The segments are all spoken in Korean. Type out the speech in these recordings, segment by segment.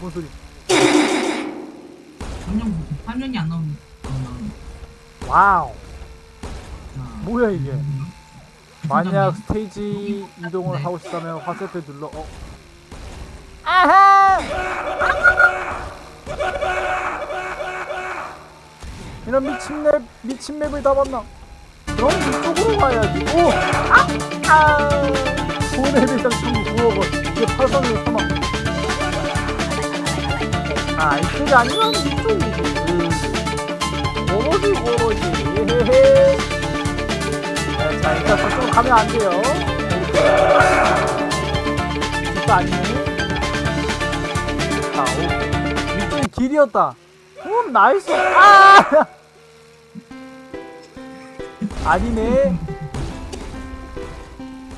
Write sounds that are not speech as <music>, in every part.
뭔 소리? 화면 화면이 안 나오는. Wow. 자, 뭐야 이게? 음, 만약 스테이지 이동을 하고 싶다면 화살표 눌러. 어. 아하! 이런 미친 map 미친 map을 다 봤나? 그럼 이쪽으로 가야지. 오! 아! 아! 돈의 배당 총 9억 이게 팔성의 사망. 아 이쪽이 아니면 이쪽이지. 뭐지. 헤헤헤. 네, 자 일단 저쪽으로 가면 안 돼요. 이거 아니네. 자, 오. 이쪽이 길이었다. 오, 나이스. 아! <laughs> 아니네.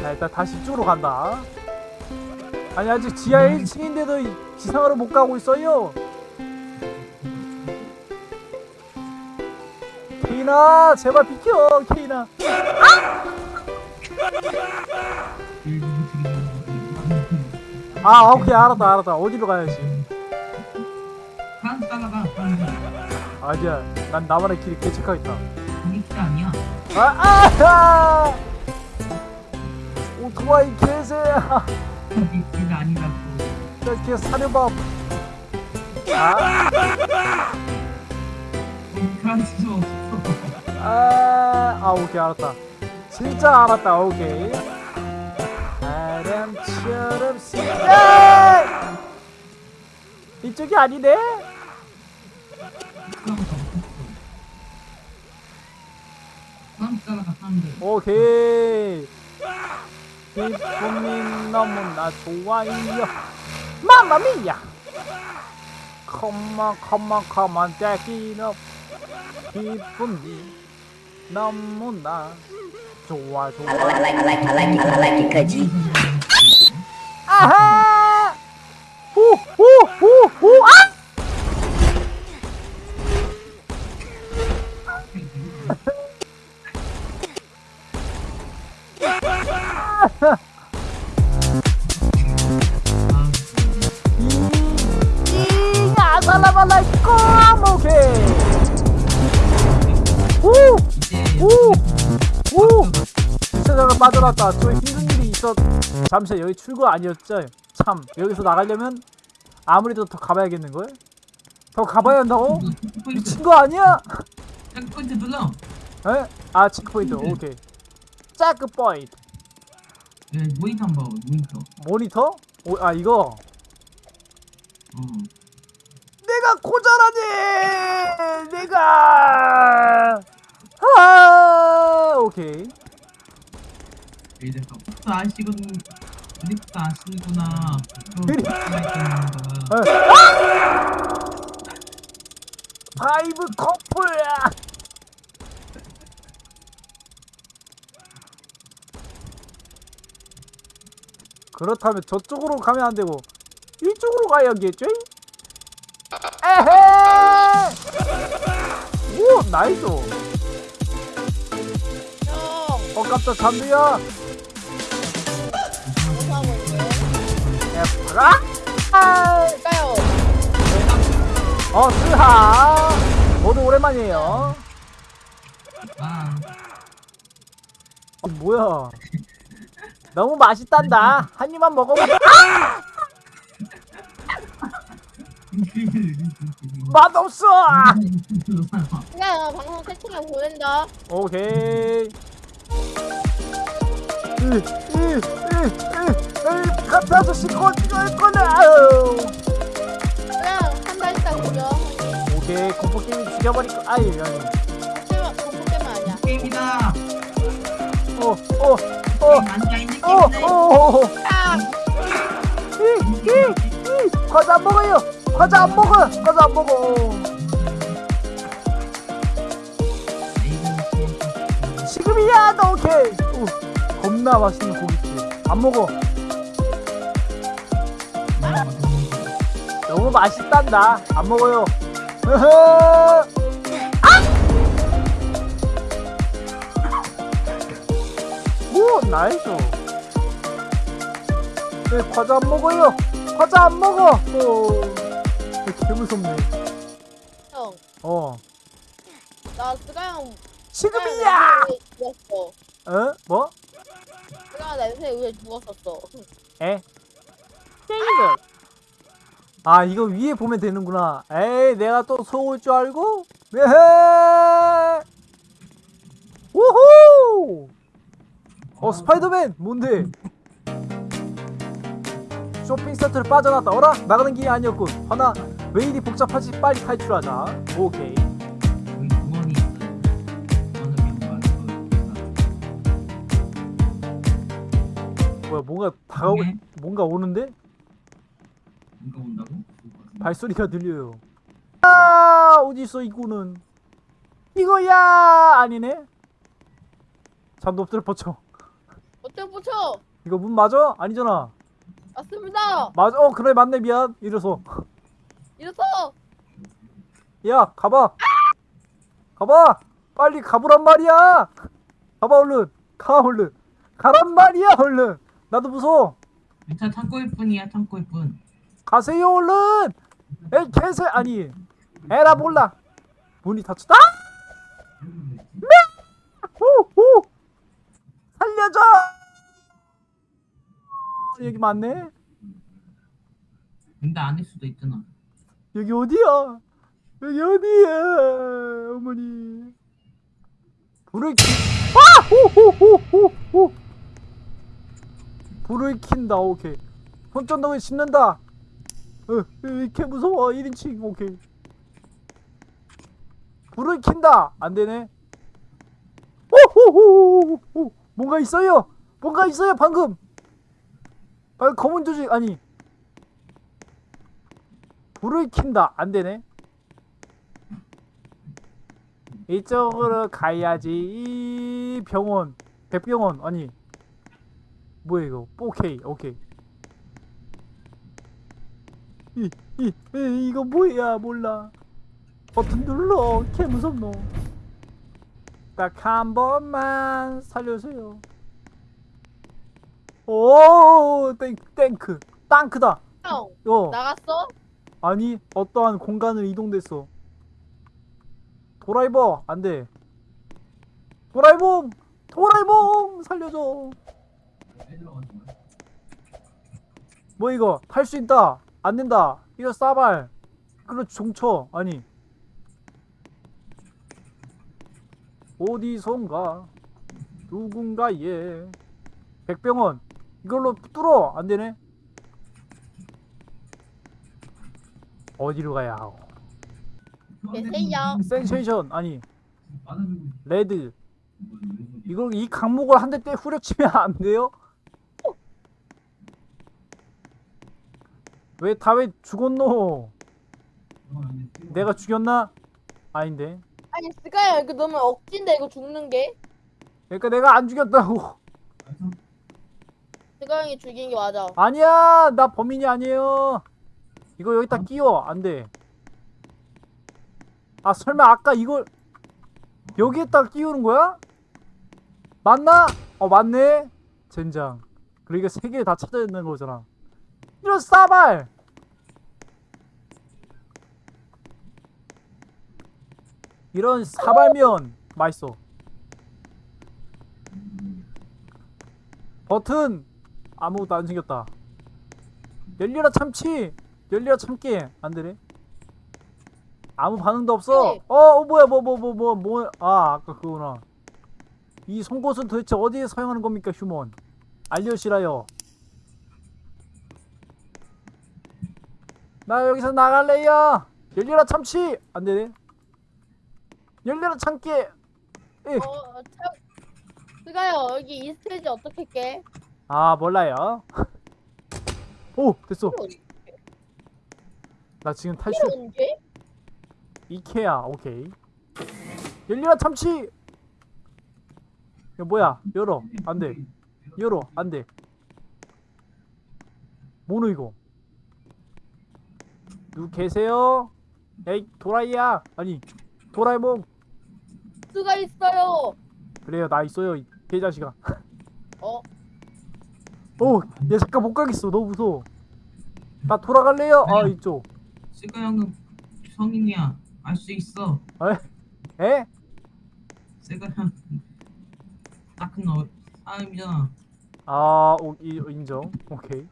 자, 일단 다시 이쪽으로 간다. 아니, 아직 지하 1층인데도 지상으로 못 가고 있어요. 케이나, 제발 비켜, 케이나. 아, 오케이, 알았다, 알았다. 어디로 가야지? 따라가. 아니야, 난 나만의 길이 개척하겠다. 이게 아니야. 아, 아! 오토바이 개새야. 이게 아니라고. 이렇게 사려밥. 아, 그럴 수 없어. 아, 아, 오케이, 알았다. 진짜 알았다, 오케이. 바람처럼 스야 이쪽이 아니네? 오케이. 기쁨이 너무나 좋아요. 마마미야. 컴온 컴온 컴온 떼기너 기쁨이 너무나 좋아 좋아. I like, I like, I like I like it, cause 아하! 후후후후 아! 빠져났다 저 힘든 일이 있었 잠시 여기 출구 아니었죠? 참 여기서 나가려면 아무래도 더 가봐야겠는걸? 더 가봐야 한다고? 미친 거 아니야? 체크포인트 눌러. 에? 아 체크포인트 오케이 체크포인트 네, 모니터 한번 봐. 모니터. 모니터? 오, 아 이거 어. 내가 고자라니 내가 아 오케이 또 아시군. 드리프트 아시는구나. 파이브 커플야 그렇다면 저쪽으로 가면 안 되고 이쪽으로 가야겠죠? 에헤! 오 나이스 형, 어 깜짝 잠들야 에프라 아! 까요. 어 스하. 모두 오랜만이에요. 아, 어, 뭐야? 너무 맛있단다. 한 입만 먹어봐. <laughs> 맛없어! 그냥 방송 채팅에 보낸다. 오케이. 으 으 으 으으 카페 아저씨 꺼낼 거네 아유. 그냥 한달 있다 보려. 오케이 공포 게임 죽여버릴 거 아이 아니 공포 공포 때문 아니야. 게임이다. 있는 어. 어, 이, 과자 안 먹어요. 과자 안 먹어. 과자 안 먹어. 지금이야, 너 오케이. 오, 겁나 맛있는 고깃집. 안 먹어. 너무 맛있단다. 안 먹어요. 아! <laughs> 오, 나이스. 네, 과자 안 먹어요. 과자 안 먹어. 어. 개 무섭네 형, 어 나 스가 형 지금이야 죽었어. 어? 뭐? 스가 냄새 위에 죽었었어. 에? 세이브 아 이거 위에 보면 되는구나. 에이 내가 또 속을 줄 알고? 에헤! 우후! 어 스파이더맨 뭔데? 쇼핑 센터를 빠져나왔다. 어라? 나가는 길이 아니었군. 하나 왜 이리 복잡하지. 빨리 탈출하자. 오케이. 뭐야 뭔가 다가오 네. 뭔가 오는데 누가 온다고? 발소리가 들려요. 아 어디 있어 이거는? 이거야 아니네. 잠도 엎드려 뻗쳐. 어떻게 붙여? 이거 문 맞아? 아니잖아. 맞습니다. 맞아. 어 그래 맞네 미안. 이래서 이래서 야 가봐. 가봐. 빨리 가보란 말이야. 가봐 얼른. 가 얼른. 가란 말이야 얼른. 나도 무서워. 일단 창고일 뿐이야 창고일 뿐. 가세요 얼른. 에 개새 아니. 에라 몰라. 문이 닫혔다. 네. 오, 오. 살려줘. 여기 맞네. 근데 아닐 수도 있잖아. 여기 어디야? 여기 어디야, 어머니? 불을 키. 아! 호호호호호. 불을 킨다. 오케이. 손전등을 씹는다. 어, 이렇게 무서워. 1인칭. 오케이. 불을 킨다. 안 되네. 오호호호호. 뭔가 있어요. 뭔가 있어요. 방금. 방금 검은 조직 아니. 불을 킨다. 안 되네. 이쪽으로 가야지. 이 병원. 백병원. 아니. 뭐야 이거? 4K. 오케이. 이, 이, 이, 이거 뭐야? 몰라. 버튼 눌러. 개 무섭노. 딱 한 번만 살려주세요. 오, 땡, 땡크. 땅크다. 형 어. 나갔어? 아니 어떠한 공간을 이동됐어 도라이버 안돼 도라이봉 도라이봉 살려줘 뭐 이거 탈 수 있다 안 된다. 이거 싸발. 그거 종쳐 아니. 어디선가 누군가의 백병원. 이걸로 뚫어. 안 되네. 어디로 가야 하오. 센세이션. 아니. 레드. 이걸 이 강목을 한 대 때 후려치면 안 돼요? 왜 다 왜 죽었노? 내가 죽였나? 아닌데. 아니 스가 형 이거 너무 억진데 이거 죽는 게? 그러니까 내가 안 죽였다고. 스가 형이 죽인 게 맞아. 아니야, 나 범인이 아니에요. 이거 여기다 끼워 안 돼. 아 설마 아까 이걸 여기에다 끼우는 거야? 맞나? 어 맞네. 젠장. 그러니까 세개 다 찾아야 되는 거잖아. 이런 싸발. 이런 사발면 맛있어. 버튼 아무것도 안 생겼다. 열려라 참치. 열려라 참깨. 안 되네. 아무 반응도 없어. 네. 어, 어 뭐야 뭐 뭐 뭐 뭐 뭐. 아 아까 그거구나. 이 송곳은 도대체 어디에 사용하는 겁니까 휴먼? 알려시라요. 나 여기서 나갈래요. 열려라 참치. 안 되네. 열려라 참깨. 에. 어, 참. 스가 형 여기 이 스테이지 어떻게 깨? 아 몰라요. <laughs> 오 됐어. 나 지금 탈출. 이케아 오케이. 열려라 참치. 이거 뭐야? 열어 안돼. 열어 안돼. 뭐노 이거? 누구 계세요? 에이 도라이야 아니 도라에몽 스가 있어요. 그래요 나 있어요 이 개자식아. 어, 오, 얘 잠깐 못 가겠어. 너무 무서워. 나 돌아갈래요? 아 이쪽. 스가 형은 성인이야. 알 수 있어. 에? 스가 형 딱큰 어, 사람이잖아. 아 오, 이, 인정 오케이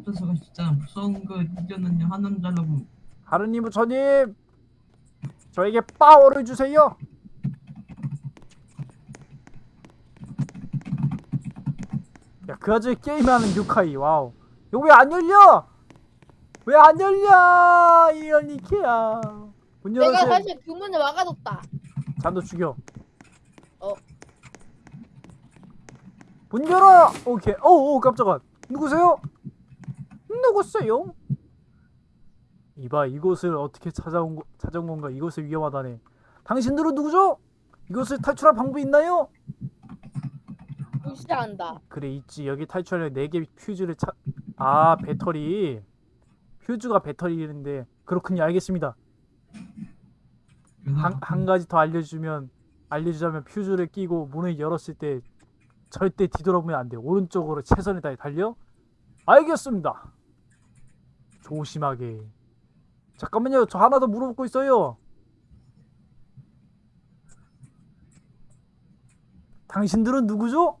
어째서가 진짜 무서운 거 이겨는 한 남자라고. 하르님 부처님 저에게 파워를 주세요. 야그 아저씨 게임하는 유카이 와우. 이거 왜 안 열려? 왜 안 열려? 이런 이케야. 문 내가 열어주세요. 사실 그 문을 막아뒀다. 잔도 죽여. 어. 문 열어! 오케이. 오오 깜짝아. 누구세요 누구세요? 이봐 이곳을 어떻게 찾아온 거, 찾아온 건가? 이곳은 위험하다네. 당신들은 누구죠? 이곳을 탈출할 방법이 있나요? 무시한다. 그래 있지. 여기 탈출하려면 4개 퓨즈를 찾... 아 배터리. 퓨즈가 배터리인데 그렇군요. 알겠습니다. 한, 한 가지 더 알려주면 알려주자면 퓨즈를 끼고 문을 열었을 때 절대 뒤돌아보면 안 돼. 오른쪽으로 최선을 다해 달려. 알겠습니다. 조심하게. 잠깐만요. 저 하나 더 물어보고 있어요. 당신들은 누구죠?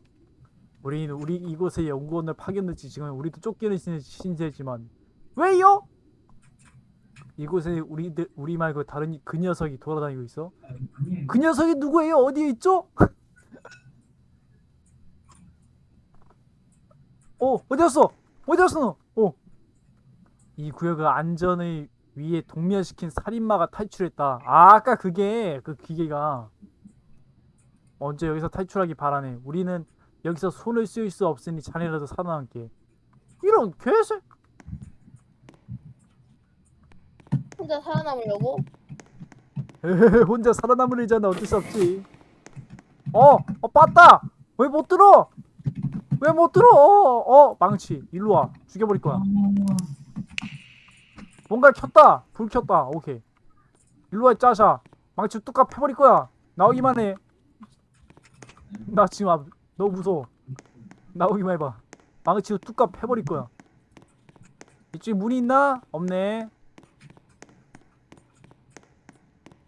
우리는 우리 이곳에 연구원을 파견했지 지금 우리도 쫓기는 신- 신세지만 왜요? 이곳에 우리들 우리 말고 다른 이- 그 녀석이 돌아다니고 있어. 그 녀석이 누구예요? 어디에 있죠? <laughs> 어, 어디 갔어? 어디 갔어? 너? 어. 이 구역을 안전을 위해 동면시킨 살인마가 탈출했다. 아, 아까 그게 그 기계가 언제 여기서 탈출하기 바라네. 우리는 여기서 손을 쓸 수 없으니 자네라도 살아남게. 이런 개새. 혼자 살아남으려고? 에헤헤, 혼자 살아남으려잖아 어쩔 수 없지 어! 어 빠따! 왜못 들어? 왜 못 들어? 어, 어 망치 일로 와 죽여버릴 거야 어, 뭔가 켰다. 불 켰다. 오케이. 일로와 이 짜샤. 망치 뚝갑 패버릴 거야. 나오기만 해나 지금 아, 너무 무서워. 나오기만 해봐. 망치로 뚝갑 패버릴 거야. 이쪽에 문이 있나? 없네.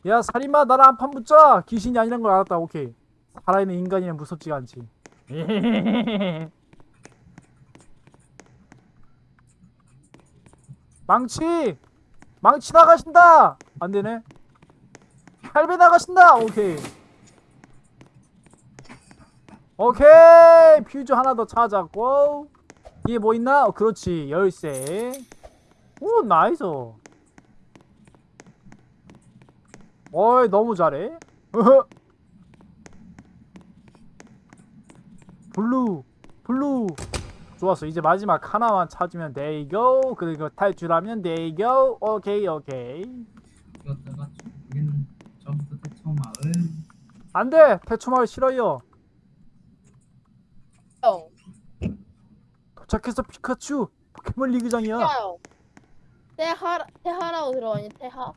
야 살인마 나랑 한판 붙자. 귀신이 아니란 걸 알았다. 오케이. 살아있는 인간이면 무섭지가 않지 <laughs> 망치! 망치 나가신다! 안되네. 할배 나가신다! 오케이. 오케이! 퓨즈 하나 더 찾았고. 뒤에 뭐 있나? 어, 그렇지. 열쇠. 오 nice. 어이 너무 잘해. blue. blue 좋았어. 이제 마지막 하나만 찾으면 there you go. 그리고 탈출하면 there you go. 오케이 오케이 이었다가 여기는 저부터 대처 마을. 안돼! 대추마을 싫어요. 형. 도착해서 피카츄! 포켓몬 리그장이야. 형. 태하 태하라고 들어가니 태하?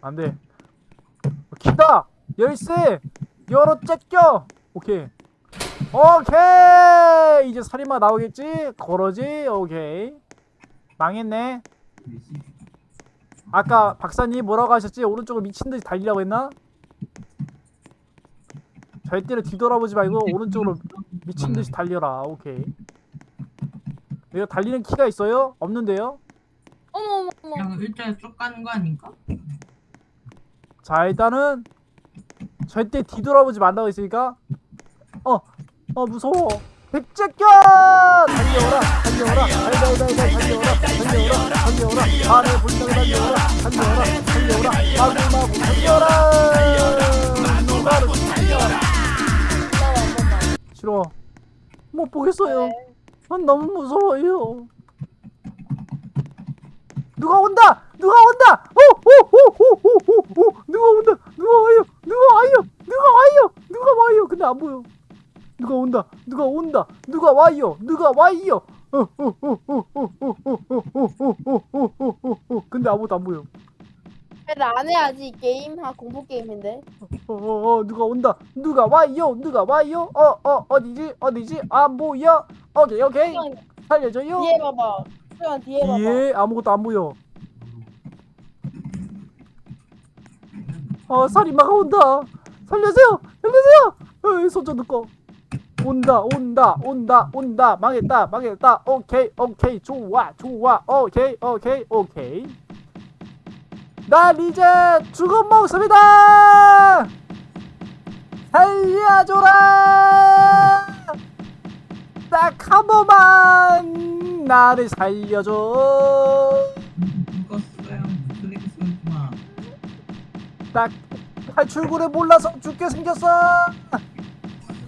안돼. 키다! 열쇠! 열어 째껴! 오케이 오케이! 이제 살인마 나오겠지? 걸어지? 오케이. 망했네. 아까 박사님 뭐라고 하셨지? 오른쪽을 미친듯이 달리라고 했나? 절대로 뒤돌아보지 말고 오른쪽으로 미친듯이 달려라. 오케이. 이거 달리는 키가 있어요? 없는데요? 어머 어머 어머. 그냥 일자에 쭉 가는 거 아닌가? 자 일단은 절대 뒤돌아보지 말라고 했으니까 어 어 무서워. 백제견! 달려오라 달려오라. 달려오라 달려오라 달려오라 달려오라. 하늘 불쌍히 달려오라 달려오라 달려오라. 마구마구 달려오라. 싫어. 못 보겠어요. 네. 난 너무 무서워요. 누가 온다! 누가 온다! 오오오오오오오. 누가 온다! 누가 와요? 누가 와요? 누가 와요? 누가 와요? 근데 안 보여 누가 온다 누가 온다 누가 와요 누가 와요 근데 아무도 안 보여 나안 해야지 게임 하 공포 게임인데 어어어 누가 온다 누가 와요 누가 와요 어어 어디지 어디지 안 보여 오케이 오케이 살려줘요 뒤에 봐봐 수현 뒤에 봐봐 뒤에 아무것도 안 보여 어 살인마가 온다 살려주세요 살려주세요 손좀 넣고 온다 온다 온다 온다. 망했다 망했다. 오케이 오케이. 좋아 좋아. 오케이 오케이 오케이. 난 이제 죽음 먹습니다! 살려줘라! 딱 한 번만 나를 살려줘. 죽었어요. 딱 탈출구를 몰라서 죽게 생겼어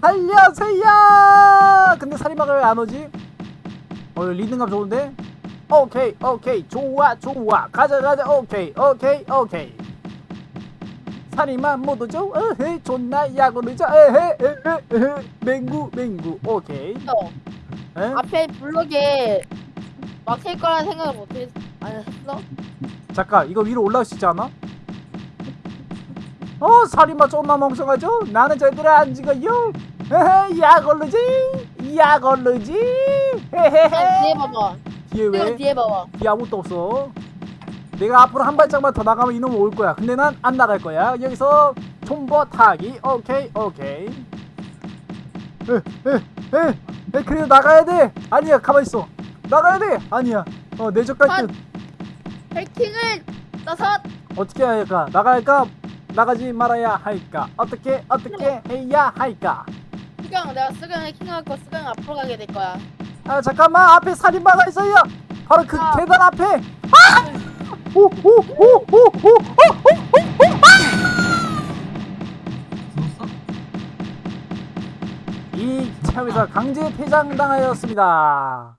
살려세요 근데 안 오지? 어 리듬감 좋은데? 오케이 오케이 좋아 좋아 가자 가자 오케이 오케이 오케이 못 오죠? 어헤 존나 야구르자 에헤 에헤 에헤 맹구 맹구 오케이 어, 에? 앞에 블록에 막힐 거라는 생각을 못했 안 했어? 잠깐 이거 위로 올라올 수 있지 않아? 어 살인마 존나 멍청하죠? 나는 절대로 안 죽어요 오르지 그냥 뒤에 봐봐. 뒤에 왜? 뒤에 봐봐. 뒤에 아무것도 없어. 내가 앞으로 한 발짝만 더 나가면 이놈 올 거야. 근데 난 안 나갈 거야. 여기서 존버 타기. 오케이 오케이. 에에에 에, 그래도 나가야 돼. 아니야 가만 있어. 나가야 돼. 아니야. 어 내적갈 듯 해킹을 써서 어떻게 해야 할까? 나갈까? 나가지 말아야 할까? 어떻게 어떻게 해야 할까? 수경 내가 수경 해킹할 거 수경 앞으로 가게 될 거야 아 잠깐만 앞에 살인마가 있어요. 바로 그 아. 계단 앞에. 아! 오오오오오오오오 죽었어? 이 체험에서 강제 퇴장 당하였습니다.